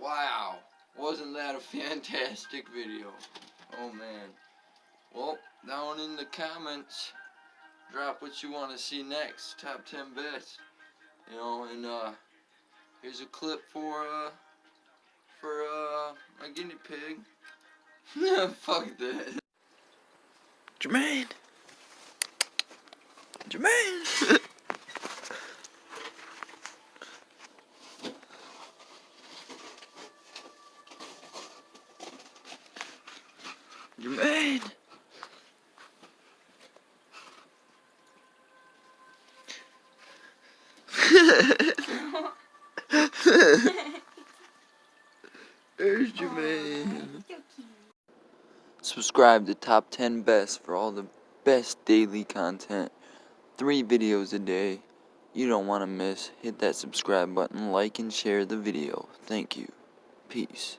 Wow. Wasn't that a fantastic video? Oh man. Well, down in the comments, drop what you want to see next. Top 10 best. You know, and uh, here's a clip for, uh, for, uh, my guinea pig. Fuck that. Jermaine. Jermaine. Jermaine. There's Jermaine. Subscribe to Top 10 Best for all the best daily content. Three videos a day. You don't want to miss. Hit that subscribe button, like and share the video. Thank you. Peace.